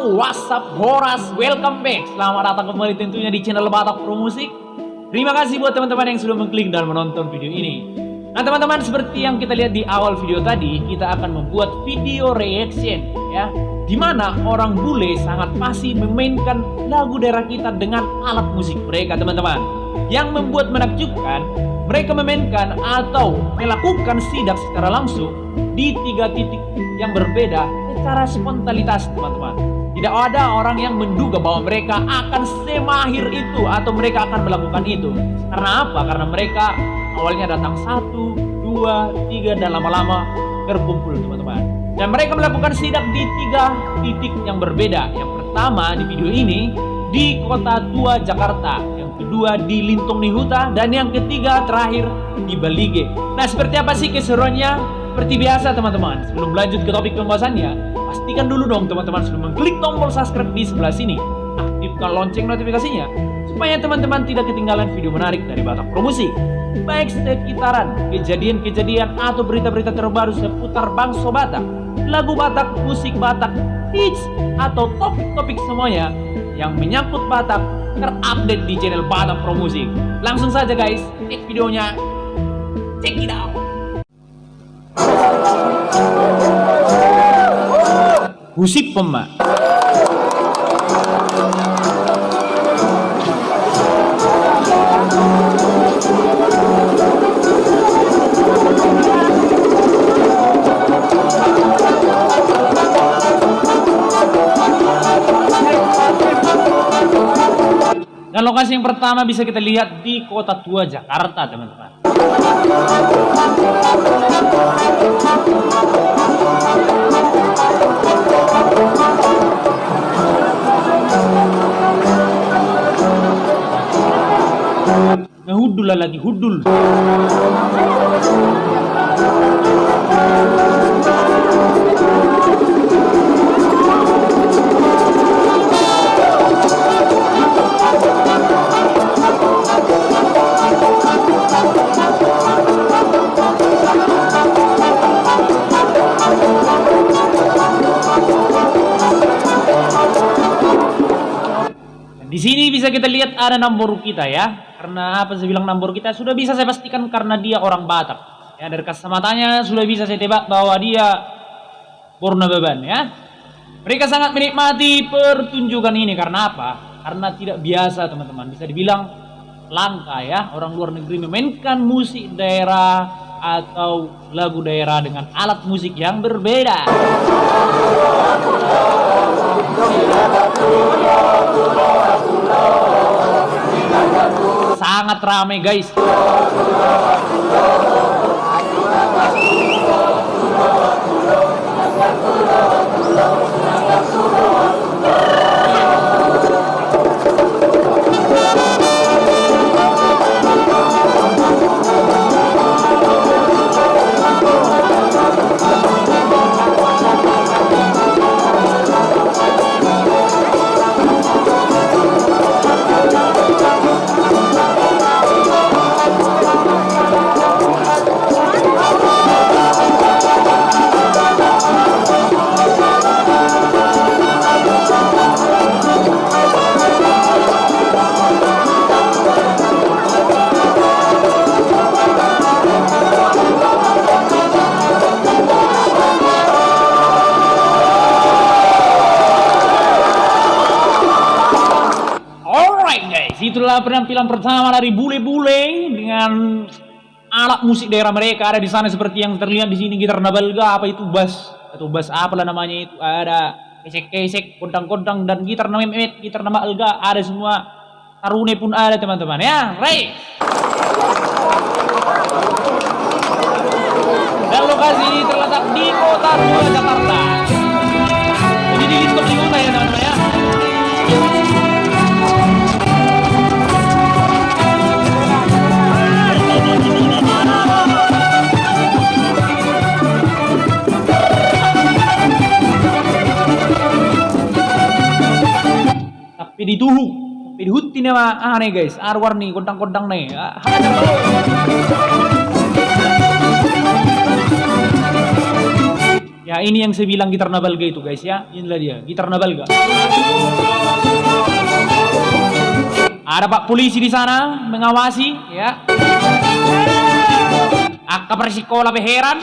WhatsApp, Boras, welcome back. Selamat datang kembali tentunya di channel Batak Pro Musik. Terima kasih buat teman-teman yang sudah mengklik dan menonton video ini. Nah teman-teman seperti yang kita lihat di awal video tadi, kita akan membuat video reaction ya, di mana orang bule sangat pasti memainkan lagu daerah kita dengan alat musik mereka teman-teman. Yang membuat menakjubkan, mereka memainkan atau melakukan sidak secara langsung di tiga titik yang berbeda secara spontanitas teman-teman. Tidak ada orang yang menduga bahwa mereka akan semahir itu atau mereka akan melakukan itu. Karena apa? Karena mereka awalnya datang satu, dua, tiga, dan lama-lama terkumpul teman-teman. Dan mereka melakukan sidak di tiga titik yang berbeda. Yang pertama di video ini di Kota Tua Jakarta, yang kedua di Lintong Nihuta, dan yang ketiga terakhir di Balige. Nah seperti apa sih keseruannya? Seperti biasa teman-teman, sebelum lanjut ke topik pembahasannya, pastikan dulu dong teman-teman sebelum mengklik tombol subscribe di sebelah sini. Aktifkan lonceng notifikasinya, supaya teman-teman tidak ketinggalan video menarik dari Batak Promosi. Baik sekitaran, kejadian-kejadian atau berita-berita terbaru seputar bangsa Batak, lagu Batak, musik Batak, hits, atau topik-topik semuanya yang menyangkut Batak terupdate di channel Batak Promosi. Langsung saja guys, cek videonya. Check it out! Gusip Pema Dan lokasi yang pertama bisa kita lihat di Kota Tua Jakarta, teman-teman. Nah, hudul lagi hudul. Kita lihat ada nomor kita ya. Karena apa saya bilang nomor kita sudah bisa saya pastikan karena dia orang Batak. Ya dari kacamatanya sudah bisa saya tebak bahwa dia Purna Beban ya. Mereka sangat menikmati pertunjukan ini karena apa? Karena tidak biasa teman-teman. Bisa dibilang langka ya orang luar negeri memainkan musik daerah atau lagu daerah dengan alat musik yang berbeda. Sangat ramai guys. Itulah penampilan pertama dari bule-bule dengan alat musik daerah mereka. Ada di sana seperti yang terlihat di sini gitar nabalga apa itu bass. Atau bass apalah namanya itu. Ada kesek-kesek kodang-kodang dan gitar namemet gitar nama alga ada semua. Tarune pun ada teman-teman. Ya Ray dan lokasi ini terletak di kota tua Jakarta tapi dituhu tapi dihuti nih mah ah guys arwar nih Ah. Ya ini yang saya bilang gitar nabalga itu guys ya. Inilah dia, gitar nabalga. Ada Pak polisi di sana mengawasi ya. Akka persikola heran.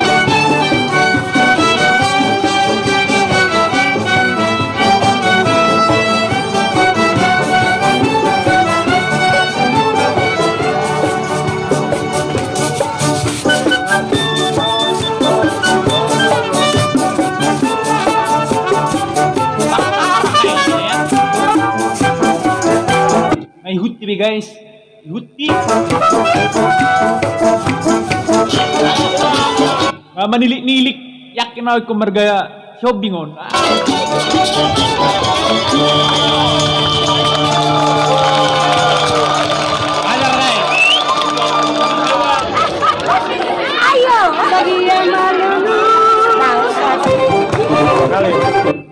Guys. Hutti. Ah, manilik-nilik. Yakin ako kung marga shopping on. Eh.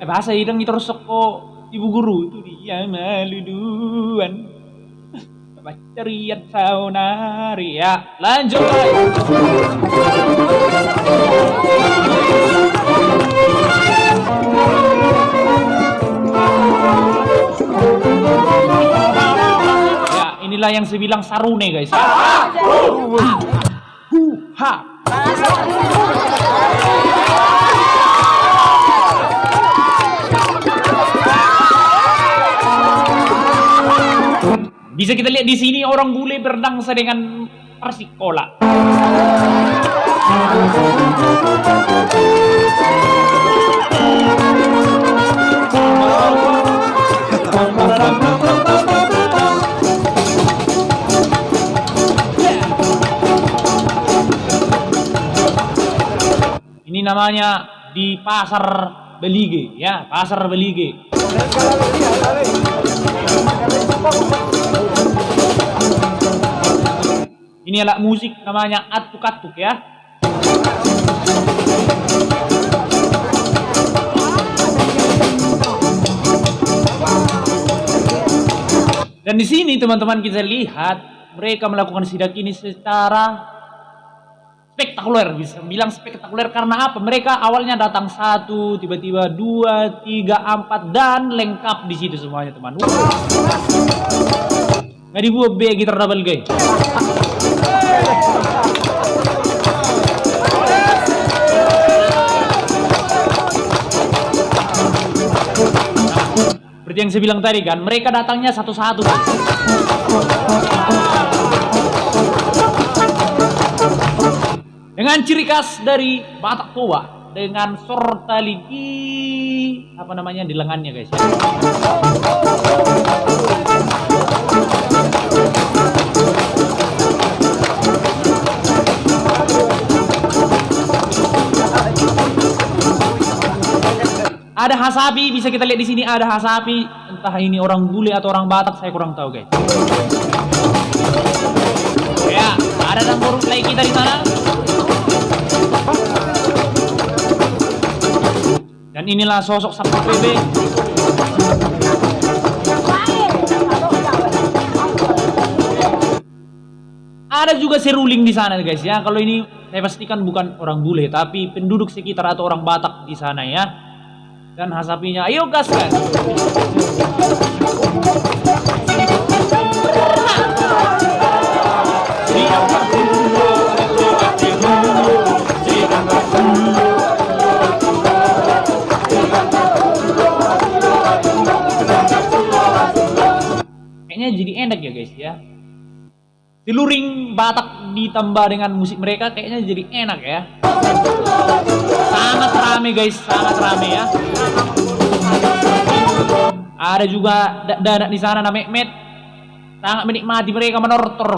Bahasa hidang iterusok ko ibu guru itu dia maluduan. Bacariat saunari ya. Lanjut lagi. Ya, inilah yang saya bilang sarune guys. Hu Bisa kita lihat di sini orang bule berdangsa dengan persikola. Ini namanya di pasar Belige, ya, pasar Belige. Ini alat musik namanya atuk-atuk ya. Dan di sini teman-teman kita lihat mereka melakukan sidak ini secara spektakuler bisa bilang spektakuler. Karena apa? Mereka awalnya datang satu tiba-tiba dua tiga empat dan lengkap di situ semuanya teman. Nggak dibuat B gitar double gay seperti yang saya bilang tadi kan mereka datangnya satu-satu dengan ciri khas dari Batak Toba dengan sortali di apa namanya di lengannya guys ya. Ada hasapi bisa kita lihat di sini ada hasapi entah ini orang bule atau orang Batak saya kurang tahu guys. Ya, ada dambur play kita di sana. Dan inilah sosok Sabtu PB. Ada juga seruling di sana guys ya. Kalau ini saya pastikan bukan orang bule tapi penduduk sekitar atau orang Batak di sana ya. Dan hasapinya, ayo gas kan. Kayaknya jadi enak ya guys ya. Tiluring Batak ditambah dengan musik mereka kayaknya jadi enak ya. Sangat rame guys, sangat rame ya. Ada juga da- dadak di sana namanya Met. Sangat menikmati mereka menortor.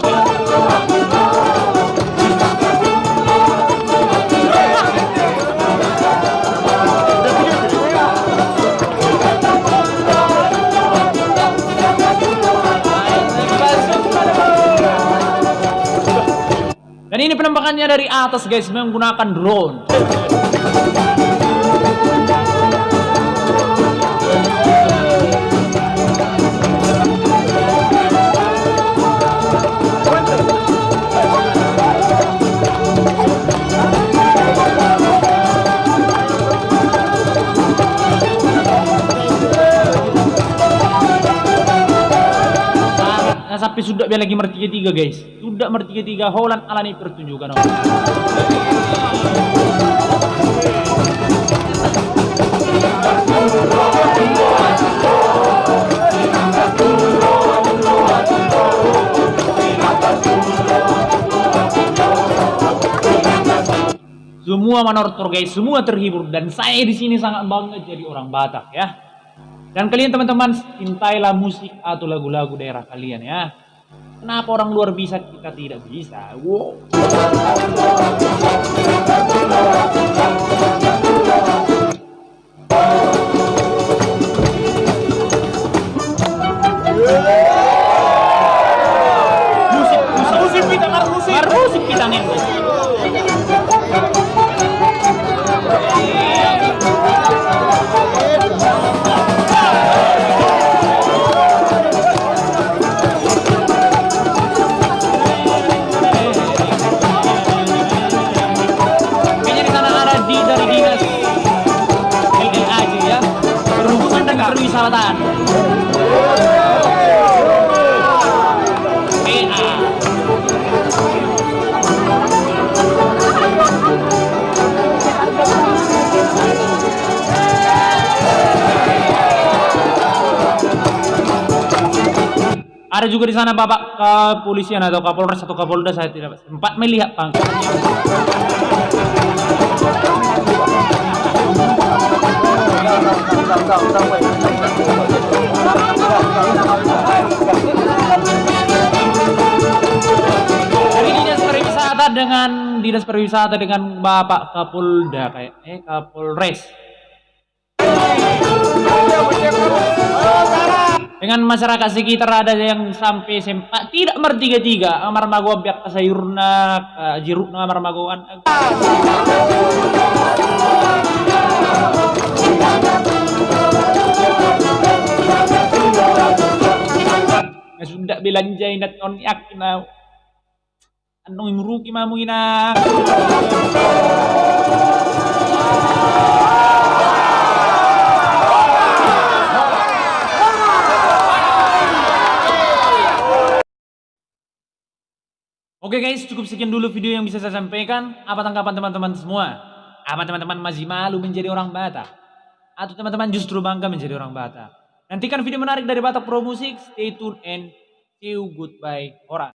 Ini penampakannya dari atas guys menggunakan drone. Sudah biar lagi mertiga tiga guys. Sudah mertiga tiga Holland alani pertunjukan. Semua manortor guys, semua terhibur dan saya di sini sangat bangga jadi orang Batak ya. Dan kalian teman-teman cintailah musik atau lagu-lagu daerah kalian ya. Kenapa orang luar bisa kita tidak bisa? Wow. Ada juga di sana bapak kepolisian atau kapolres atau kapolda saya tidak sempat melihat pangkatnya. Dari dinas pariwisata dengan dinas pariwisata dengan bapak kapolda kayak eh kapolres. Dengan masyarakat sekitar ada yang sampai sempat tidak bertiga tiga amar mago biak sayurna jirukna amar magoan. Ya sudah belanja inat on yakin anong imruki mamu Oke guys, cukup sekian dulu video yang bisa saya sampaikan. Apa tanggapan teman-teman semua? Apa teman-teman masih malu menjadi orang Batak? Atau teman-teman justru bangga menjadi orang Batak? Nantikan video menarik dari Batak Pro Music. Stay tune and see you goodbye. Orang.